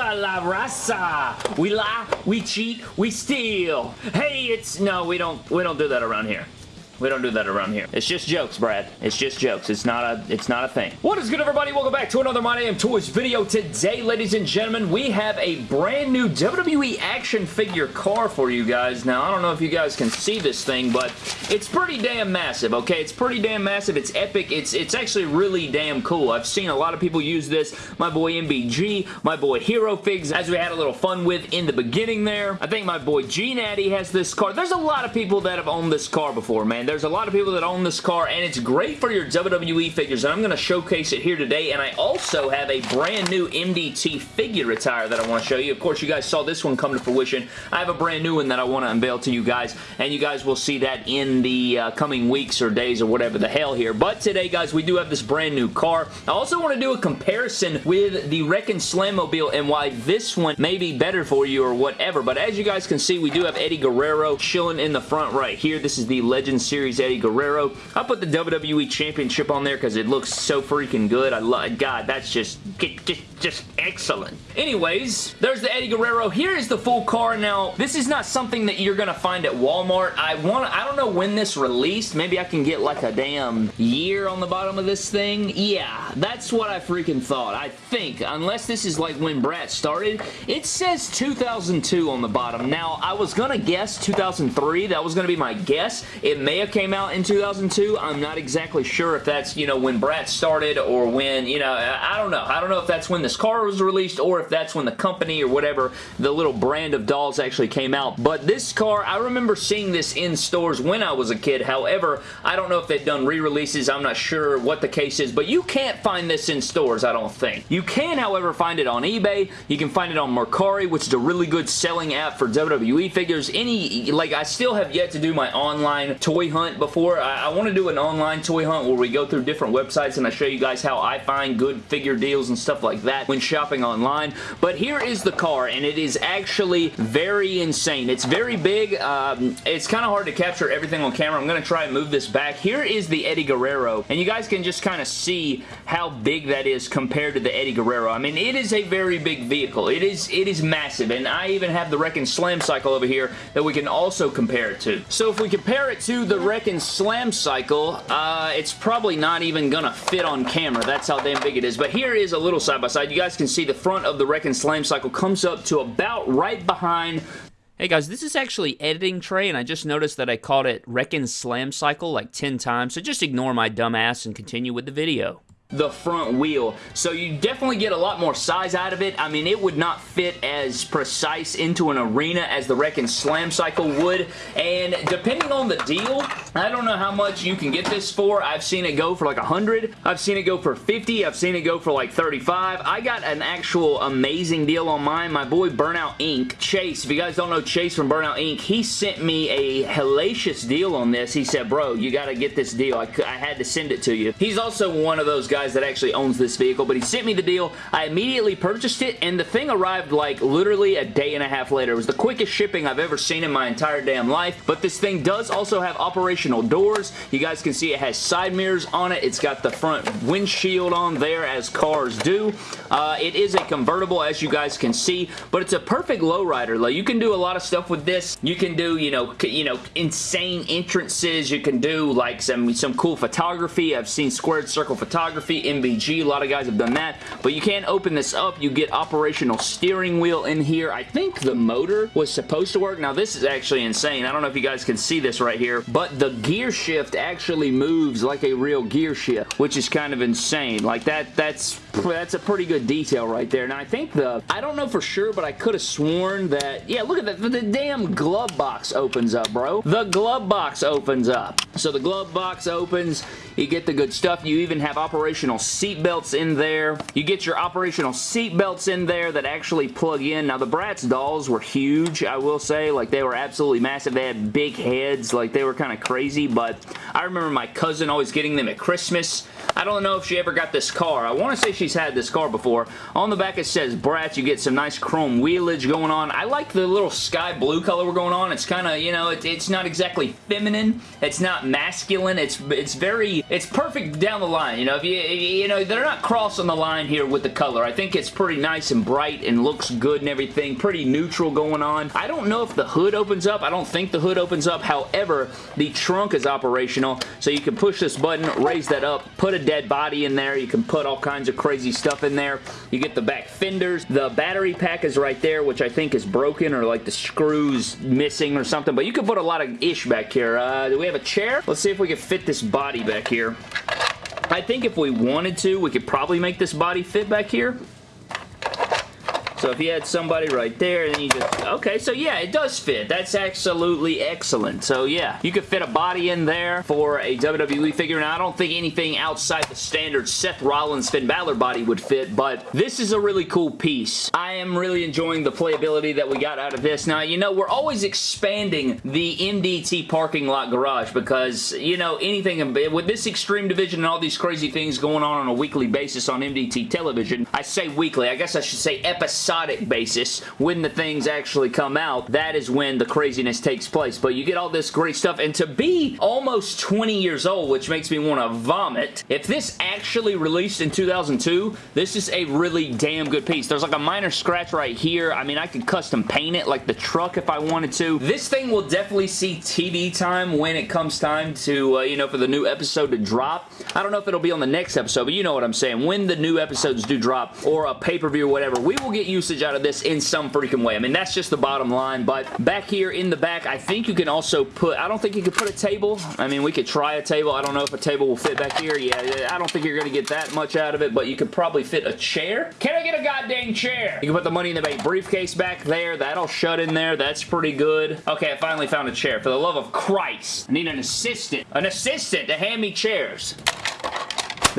Viva la raza! We lie, we cheat, we steal. Hey, it's... No, we don't, we don't do that around here. We don't do that around here. It's just jokes, Brad. It's just jokes. It's not a it's not a thing. What is good, everybody? Welcome back to another My Damn Toys video. Today, ladies and gentlemen, we have a brand new WWE action figure car for you guys. Now, I don't know if you guys can see this thing, but it's pretty damn massive, okay? It's pretty damn massive. It's epic. It's, it's actually really damn cool. I've seen a lot of people use this. My boy MBG, my boy Hero Figs, as we had a little fun with in the beginning there. I think my boy G-Natty has this car. There's a lot of people that have owned this car before, man. There's a lot of people that own this car, and it's great for your WWE figures, and I'm going to showcase it here today, and I also have a brand new MDT figure attire that I want to show you. Of course, you guys saw this one come to fruition. I have a brand new one that I want to unveil to you guys, and you guys will see that in the uh, coming weeks or days or whatever the hell here. But today, guys, we do have this brand new car. I also want to do a comparison with the Wrekkin' Slam and why this one may be better for you or whatever. But as you guys can see, we do have Eddie Guerrero chilling in the front right here. This is the Legend Series Eddie Guerrero. I put the WWE Championship on there because it looks so freaking good. I love, God, that's just, just, just excellent. Anyways, there's the Eddie Guerrero. Here is the full car. Now, this is not something that you're going to find at Walmart. I want I don't know when this released. Maybe I can get like a damn year on the bottom of this thing. Yeah, that's what I freaking thought. I think, unless this is like when Bratz started, it says 2002 on the bottom. Now, I was going to guess 2003. That was going to be my guess. It may have came out in 2002. I'm not exactly sure if that's, you know, when Bratz started or when, you know, I don't know. I don't know if that's when this car was released or if that's when the company or whatever, the little brand of dolls actually came out. But this car, I remember seeing this in stores when I was a kid. However, I don't know if they've done re-releases. I'm not sure what the case is, but you can't find this in stores, I don't think. You can, however, find it on eBay. You can find it on Mercari, which is a really good selling app for WWE figures. Any, like, I still have yet to do my online toy hunt before. I, I want to do an online toy hunt where we go through different websites and I show you guys how I find good figure deals and stuff like that when shopping online. But here is the car and it is actually very insane. It's very big. Um, it's kind of hard to capture everything on camera. I'm going to try and move this back. Here is the Eddie Guerrero and you guys can just kind of see how big that is compared to the Eddie Guerrero. I mean, it is a very big vehicle. It is, it is massive and I even have the Wrekkin' Slam cycle over here that we can also compare it to. So if we compare it to the Wrekkin' Slam Cycle, uh, it's probably not even gonna fit on camera. That's how damn big it is. But here is a little side-by-side. -side. You guys can see the front of the Wrekkin' Slam Cycle comes up to about right behind Hey guys, this is actually editing Trey, and I just noticed that I called it Wrekkin' Slam Cycle like 10 times, so just ignore my dumb ass and continue with the video the front wheel. So you definitely get a lot more size out of it. I mean, it would not fit as precise into an arena as the Wrekkin' Slam Cycle would. And depending on the deal, I don't know how much you can get this for. I've seen it go for like 100. I've seen it go for 50. I've seen it go for like 35. I got an actual amazing deal on mine. My boy Burnout Inc. Chase, if you guys don't know Chase from Burnout Inc., he sent me a hellacious deal on this. He said, bro, you got to get this deal. I, I had to send it to you. He's also one of those guys guys that actually owns this vehicle, but he sent me the deal. I immediately purchased it, and the thing arrived like literally a day and a half later. It was the quickest shipping I've ever seen in my entire damn life, but this thing does also have operational doors. You guys can see it has side mirrors on it. It's got the front windshield on there as cars do. Uh, it is a convertible as you guys can see, but it's a perfect lowrider. Like, you can do a lot of stuff with this. You can do, you know, you know, insane entrances. You can do like some, some cool photography. I've seen squared circle photography MBG. A lot of guys have done that. But you can't open this up. You get operational steering wheel in here. I think the motor was supposed to work. Now, this is actually insane. I don't know if you guys can see this right here, but the gear shift actually moves like a real gear shift, which is kind of insane. Like, that, that's that's a pretty good detail right there. Now, I think the, I don't know for sure, but I could have sworn that, yeah, look at that. The damn glove box opens up, bro. The glove box opens up. So the glove box opens. You get the good stuff. You even have operational seat belts in there. You get your operational seat belts in there that actually plug in. Now, the Bratz dolls were huge, I will say. Like, they were absolutely massive. They had big heads. Like, they were kind of crazy, but I remember my cousin always getting them at Christmas. I don't know if she ever got this car. I want to say she's had this car before. On the back it says Bratz. You get some nice chrome wheelage going on. I like the little sky blue color we're going on. It's kind of, you know, it, it's not exactly feminine. It's not masculine. It's it's very, it's perfect down the line. You know, if you, you know, they're not crossing the line here with the color. I think it's pretty nice and bright and looks good and everything. Pretty neutral going on. I don't know if the hood opens up. I don't think the hood opens up. However, the trunk is operational, so you can push this button, raise that up, put a dead body in there. You can put all kinds of crazy stuff in there. You get the back fenders. The battery pack is right there, which I think is broken or like the screws missing or something, but you can put a lot of ish back here. Uh, do we have a chair? Let's see if we can fit this body back here. I think if we wanted to, we could probably make this body fit back here. So if you had somebody right there, then you just... Okay, so yeah, it does fit. That's absolutely excellent. So yeah, you could fit a body in there for a WWE figure. Now, I don't think anything outside the standard Seth Rollins Finn Balor body would fit, but this is a really cool piece. I am really enjoying the playability that we got out of this. Now, you know, we're always expanding the MDT parking lot garage because, you know, anything... With this Extreme Division and all these crazy things going on on a weekly basis on MDT television, I say weekly, I guess I should say episode episodic basis when the things actually come out, that is when the craziness takes place. But you get all this great stuff, and to be almost 20 years old, which makes me want to vomit, if this actually released in 2002, this is a really damn good piece. There's like a minor scratch right here. I mean, I could custom paint it like the truck if I wanted to. This thing will definitely see TV time when it comes time to, uh, you know, for the new episode to drop. I don't know if it'll be on the next episode, but you know what I'm saying. When the new episodes do drop, or a pay-per-view or whatever, we will get you usage out of this in some freaking way. I mean, that's just the bottom line, but back here in the back, I think you can also put, I don't think you can put a table. I mean, we could try a table. I don't know if a table will fit back here. Yeah, I don't think you're going to get that much out of it, but you could probably fit a chair. Can I get a goddamn chair? You can put the Money in the Bank briefcase back there. That'll shut in there. That's pretty good. Okay, I finally found a chair. For the love of Christ, I need an assistant. An assistant to hand me chairs.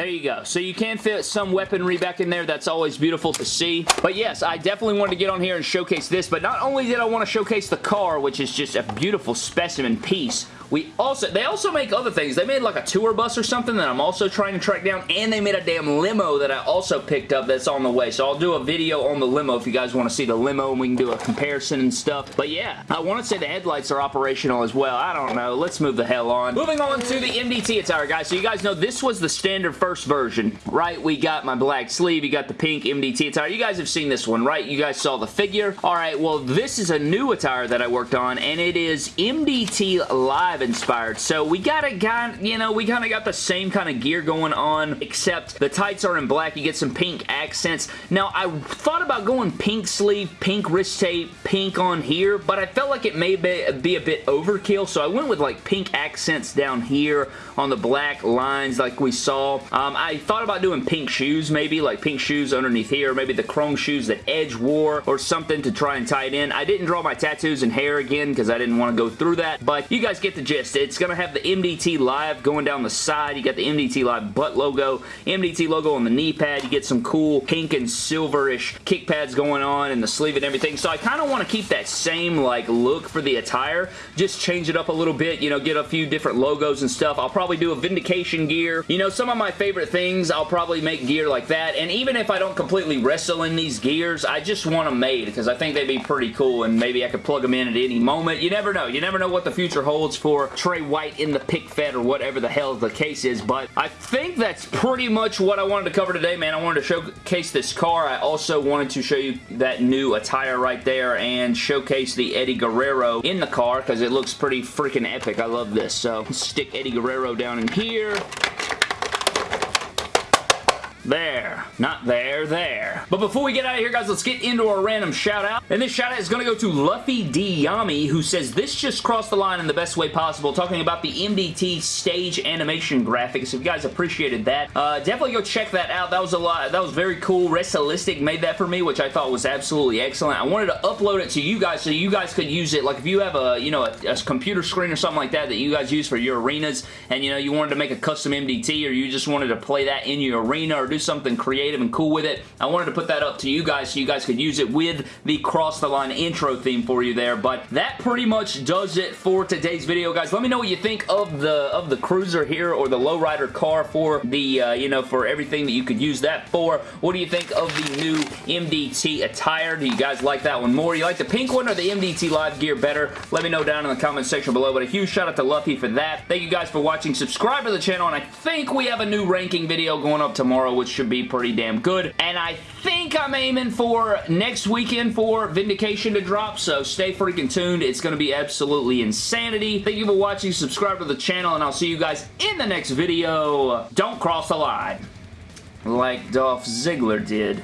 There you go. So you can fit some weaponry back in there. That's always beautiful to see. But yes, I definitely wanted to get on here and showcase this, but not only did I want to showcase the car, which is just a beautiful specimen piece, we also, they also make other things. They made like a tour bus or something that I'm also trying to track down, and they made a damn limo that I also picked up that's on the way. So I'll do a video on the limo if you guys want to see the limo and we can do a comparison and stuff. But yeah, I want to say the headlights are operational as well. I don't know. Let's move the hell on. Moving on to the MDT attire, guys. So you guys know this was the standard first version, right? We got my black sleeve. You got the pink MDT attire. You guys have seen this one, right? You guys saw the figure. All right, well, this is a new attire that I worked on, and it is MDT Live inspired. So we got a guy, you know, we kind of got the same kind of gear going on, except the tights are in black. You get some pink accents. Now, I thought about going pink sleeve, pink wrist tape, pink on here, but I felt like it may be, be a bit overkill, so I went with like pink accents down here on the black lines like we saw. Um, I thought about doing pink shoes maybe, like pink shoes underneath here, maybe the chrome shoes that Edge wore or something to try and tie it in. I didn't draw my tattoos and hair again because I didn't want to go through that, but you guys get the gist. It's going to have the MDT Live going down the side. You got the MDT Live butt logo, MDT logo on the knee pad. You get some cool pink and silverish kick pads going on and the sleeve and everything. So I kind of want to keep that same like look for the attire. Just change it up a little bit, you know, get a few different logos and stuff. I'll probably do a Vindication gear. You know, some of my favorite things, I'll probably make gear like that. And even if I don't completely wrestle in these gears, I just want them made because I think they'd be pretty cool and maybe I could plug them in at any moment. You never know. You never know what the future holds for Trey White in the pick fed or whatever the hell the case is, but I think that's pretty much what I wanted to cover today, man. I wanted to showcase this car. I also wanted to show you that new attire right there and showcase the Eddie Guerrero in the car because it looks pretty freaking epic. I love this. So stick Eddie Guerrero down in here. There. Not there, there. But before we get out of here, guys, let's get into our random shout-out. And this shout-out is going to go to Luffy D. Yami, who says, This just crossed the line in the best way possible, talking about the MDT stage animation graphics. If you guys appreciated that, uh, definitely go check that out. That was a lot. That was very cool. Realistic made that for me, which I thought was absolutely excellent. I wanted to upload it to you guys so you guys could use it. Like, if you have a, you know, a, a computer screen or something like that that you guys use for your arenas, and, you know, you wanted to make a custom MDT, or you just wanted to play that in your arena or do something creative and cool with it. I wanted to put that up to you guys so you guys could use it with the Cross the Line intro theme for you there, but that pretty much does it for today's video, guys. Let me know what you think of the of the Cruiser here or the lowrider car for the, uh, you know, for everything that you could use that for. What do you think of the new MDT attire? Do you guys like that one more? You like the pink one or the MDT Live gear better? Let me know down in the comment section below, but a huge shout out to Luffy for that. Thank you guys for watching. Subscribe to the channel, and I think we have a new ranking video going up tomorrow, which should be pretty damn good. And I think I'm aiming for next weekend for Vindication to drop, so stay freaking tuned. It's going to be absolutely insanity. Thank you for watching. Subscribe to the channel, and I'll see you guys in the next video. Don't cross the line like Dolph Ziggler did.